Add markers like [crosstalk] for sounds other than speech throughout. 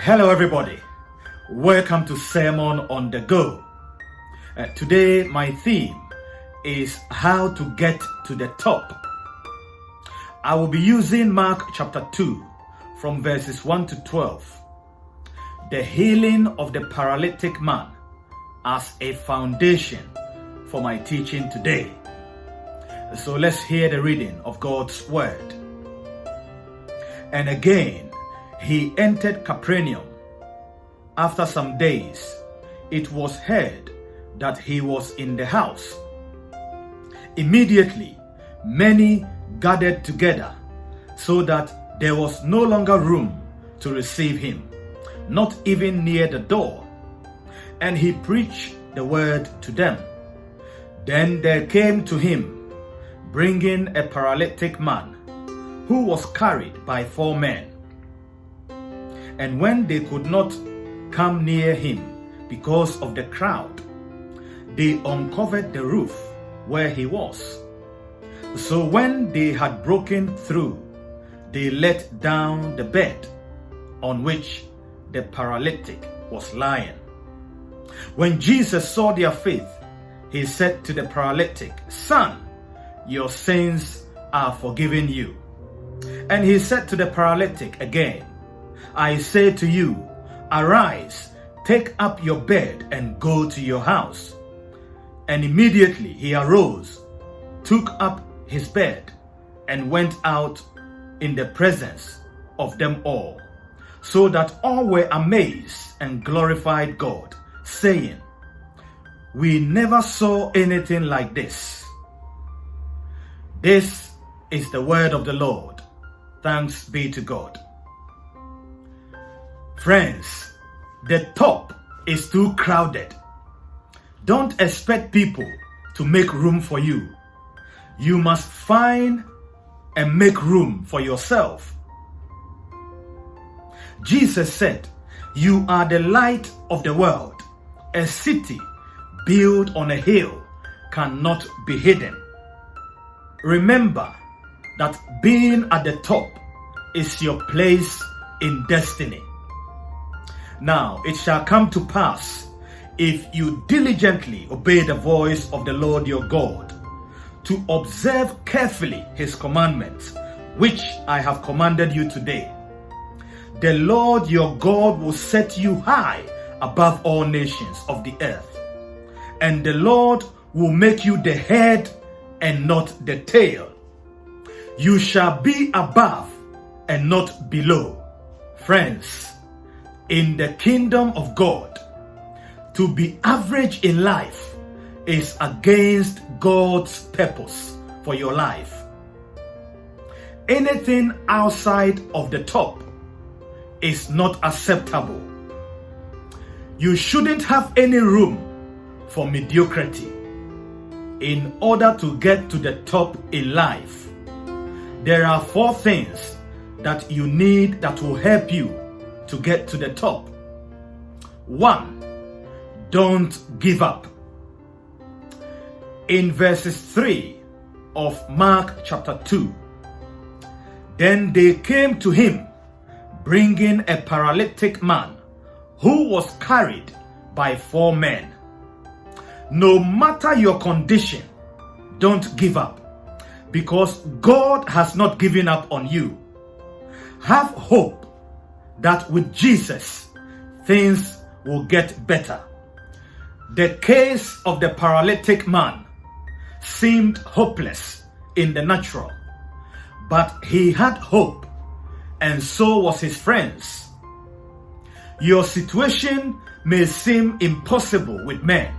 Hello, everybody. Welcome to Sermon on the Go. Uh, today, my theme is how to get to the top. I will be using Mark chapter 2 from verses 1 to 12. The healing of the paralytic man as a foundation for my teaching today. So let's hear the reading of God's word. And again, he entered Capernaum. After some days, it was heard that he was in the house. Immediately, many gathered together so that there was no longer room to receive him, not even near the door. And he preached the word to them. Then there came to him, bringing a paralytic man, who was carried by four men. And when they could not come near him because of the crowd, they uncovered the roof where he was. So when they had broken through, they let down the bed on which the paralytic was lying. When Jesus saw their faith, he said to the paralytic, Son, your sins are forgiven you. And he said to the paralytic again, I say to you, arise, take up your bed and go to your house. And immediately he arose, took up his bed, and went out in the presence of them all, so that all were amazed and glorified God, saying, We never saw anything like this. This is the word of the Lord. Thanks be to God. Friends, the top is too crowded. Don't expect people to make room for you. You must find and make room for yourself. Jesus said, You are the light of the world. A city built on a hill cannot be hidden. Remember that being at the top is your place in destiny. Now it shall come to pass, if you diligently obey the voice of the Lord your God, to observe carefully his commandments, which I have commanded you today. The Lord your God will set you high above all nations of the earth, and the Lord will make you the head and not the tail. You shall be above and not below. Friends, in the kingdom of God, to be average in life is against God's purpose for your life. Anything outside of the top is not acceptable. You shouldn't have any room for mediocrity. In order to get to the top in life, there are four things that you need that will help you to get to the top. One, don't give up. In verses 3 of Mark chapter 2, then they came to him, bringing a paralytic man who was carried by four men. No matter your condition, don't give up because God has not given up on you. Have hope that with Jesus, things will get better. The case of the paralytic man seemed hopeless in the natural, but he had hope, and so was his friends. Your situation may seem impossible with men,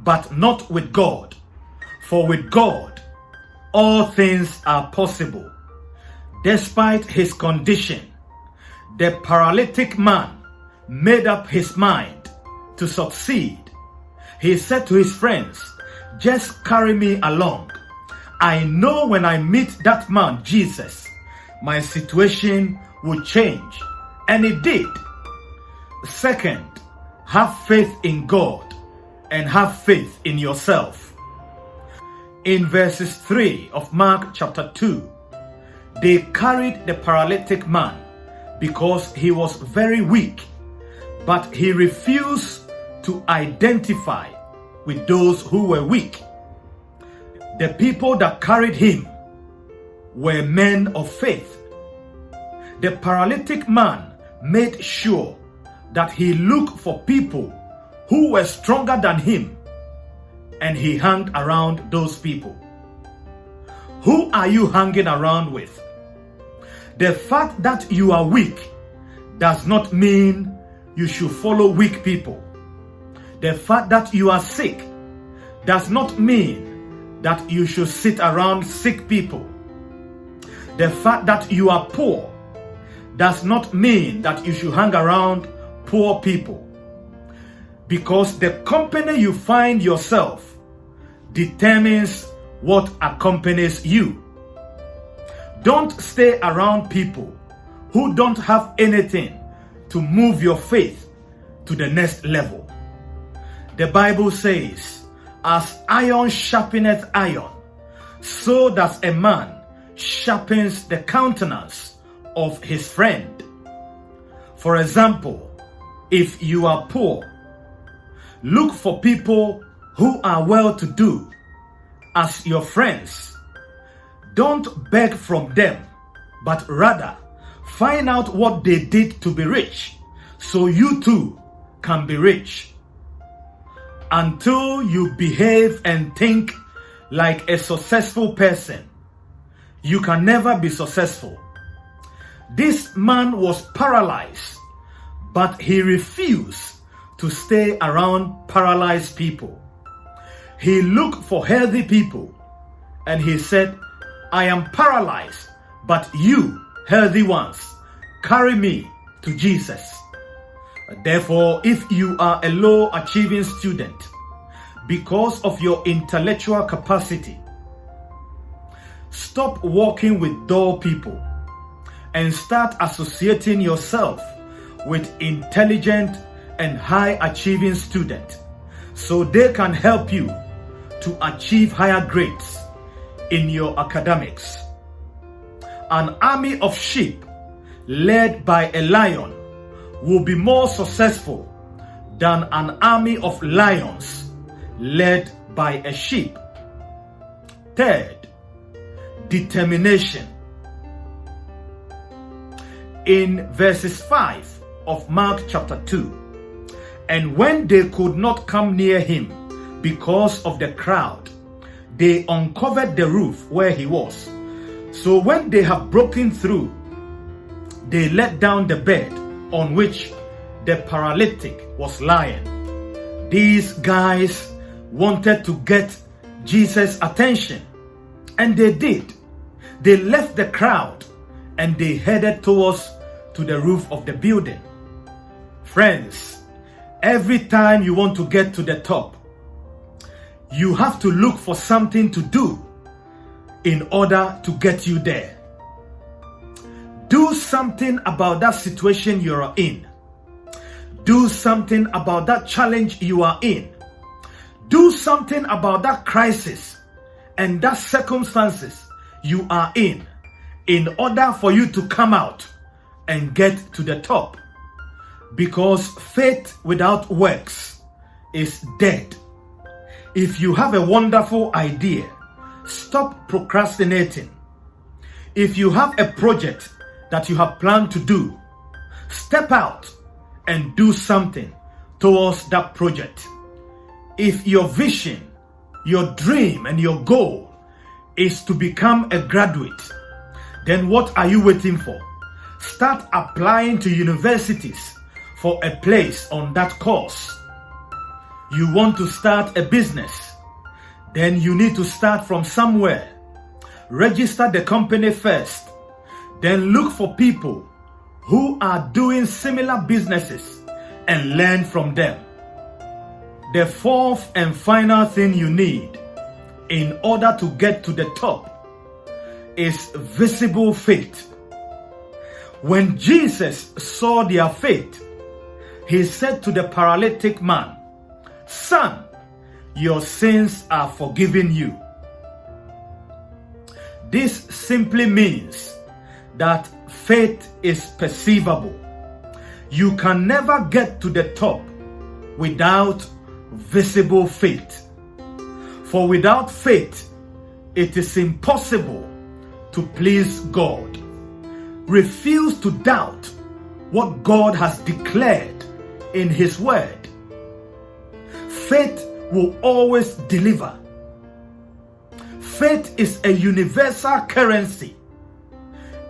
but not with God. For with God, all things are possible. Despite his condition, the paralytic man made up his mind to succeed. He said to his friends, just carry me along. I know when I meet that man, Jesus, my situation will change. And it did. Second, have faith in God and have faith in yourself. In verses 3 of Mark chapter 2, they carried the paralytic man because he was very weak, but he refused to identify with those who were weak. The people that carried him were men of faith. The paralytic man made sure that he looked for people who were stronger than him and he hung around those people. Who are you hanging around with? The fact that you are weak does not mean you should follow weak people. The fact that you are sick does not mean that you should sit around sick people. The fact that you are poor does not mean that you should hang around poor people. Because the company you find yourself determines what accompanies you. Don't stay around people who don't have anything to move your faith to the next level. The Bible says, as iron sharpeneth iron, so does a man sharpens the countenance of his friend. For example, if you are poor, look for people who are well to do as your friends. Don't beg from them, but rather find out what they did to be rich so you too can be rich. Until you behave and think like a successful person, you can never be successful. This man was paralyzed, but he refused to stay around paralyzed people. He looked for healthy people and he said, I am paralyzed, but you, healthy ones, carry me to Jesus. Therefore, if you are a low achieving student, because of your intellectual capacity, stop walking with dull people and start associating yourself with intelligent and high achieving students so they can help you to achieve higher grades in your academics. An army of sheep led by a lion will be more successful than an army of lions led by a sheep. Third, determination. In verses 5 of Mark chapter 2, and when they could not come near him, because of the crowd. They uncovered the roof where he was. So when they have broken through, they let down the bed on which the paralytic was lying. These guys wanted to get Jesus' attention, and they did. They left the crowd and they headed towards to the roof of the building. Friends, every time you want to get to the top, you have to look for something to do in order to get you there. Do something about that situation you're in. Do something about that challenge you are in. Do something about that crisis and that circumstances you are in in order for you to come out and get to the top. Because faith without works is dead. If you have a wonderful idea, stop procrastinating. If you have a project that you have planned to do, step out and do something towards that project. If your vision, your dream, and your goal is to become a graduate, then what are you waiting for? Start applying to universities for a place on that course you want to start a business, then you need to start from somewhere. Register the company first. Then look for people who are doing similar businesses and learn from them. The fourth and final thing you need in order to get to the top is visible faith. When Jesus saw their faith, he said to the paralytic man, Son, your sins are forgiven you. This simply means that faith is perceivable. You can never get to the top without visible faith. For without faith, it is impossible to please God. Refuse to doubt what God has declared in His Word. Faith will always deliver. Faith is a universal currency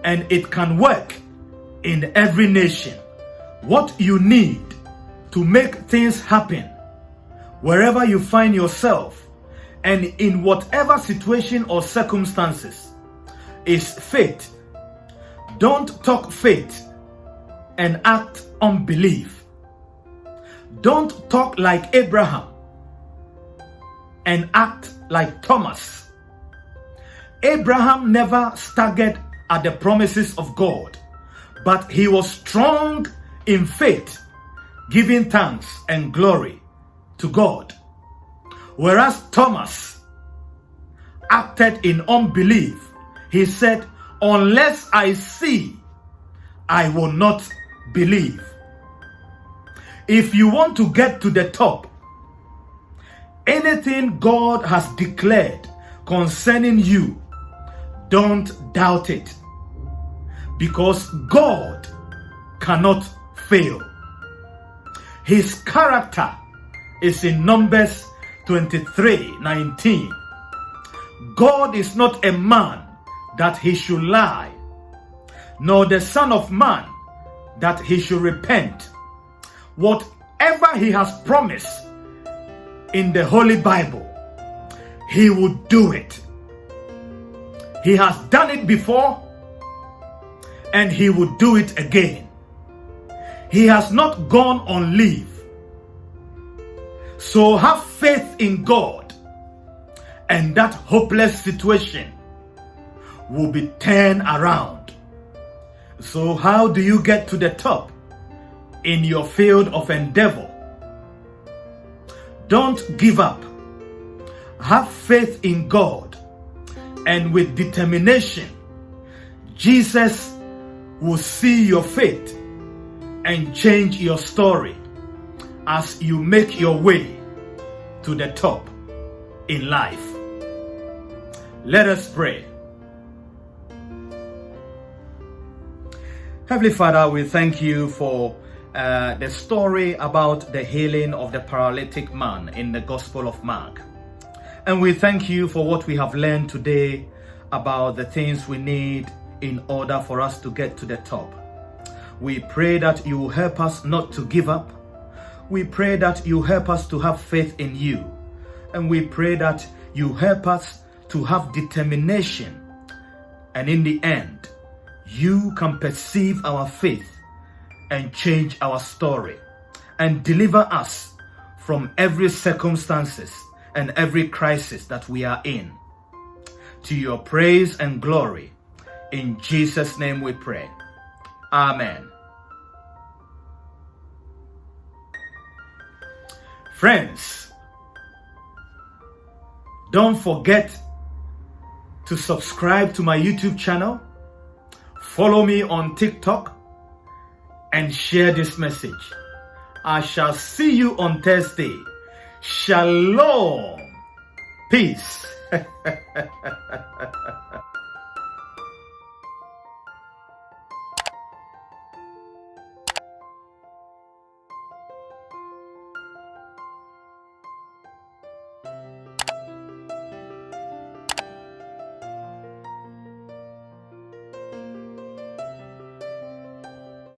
and it can work in every nation. What you need to make things happen wherever you find yourself and in whatever situation or circumstances is faith. Don't talk faith and act unbelief. Don't talk like Abraham and act like Thomas. Abraham never staggered at the promises of God, but he was strong in faith, giving thanks and glory to God. Whereas Thomas acted in unbelief, he said, Unless I see, I will not believe. If you want to get to the top, anything God has declared concerning you, don't doubt it. Because God cannot fail. His character is in Numbers 23 19. God is not a man that he should lie, nor the Son of Man that he should repent. Whatever he has promised in the Holy Bible, he will do it. He has done it before and he will do it again. He has not gone on leave. So have faith in God and that hopeless situation will be turned around. So how do you get to the top in your field of endeavor? Don't give up. Have faith in God and with determination, Jesus will see your faith and change your story as you make your way to the top in life. Let us pray. Heavenly Father, we thank you for uh, the story about the healing of the paralytic man in the Gospel of Mark. And we thank you for what we have learned today about the things we need in order for us to get to the top. We pray that you help us not to give up. We pray that you help us to have faith in you. And we pray that you help us to have determination. And in the end, you can perceive our faith and change our story and deliver us from every circumstances and every crisis that we are in. To your praise and glory, in Jesus' name we pray. Amen. Friends, don't forget to subscribe to my YouTube channel, follow me on TikTok, and share this message. I shall see you on Thursday. Shalom. Peace. [laughs]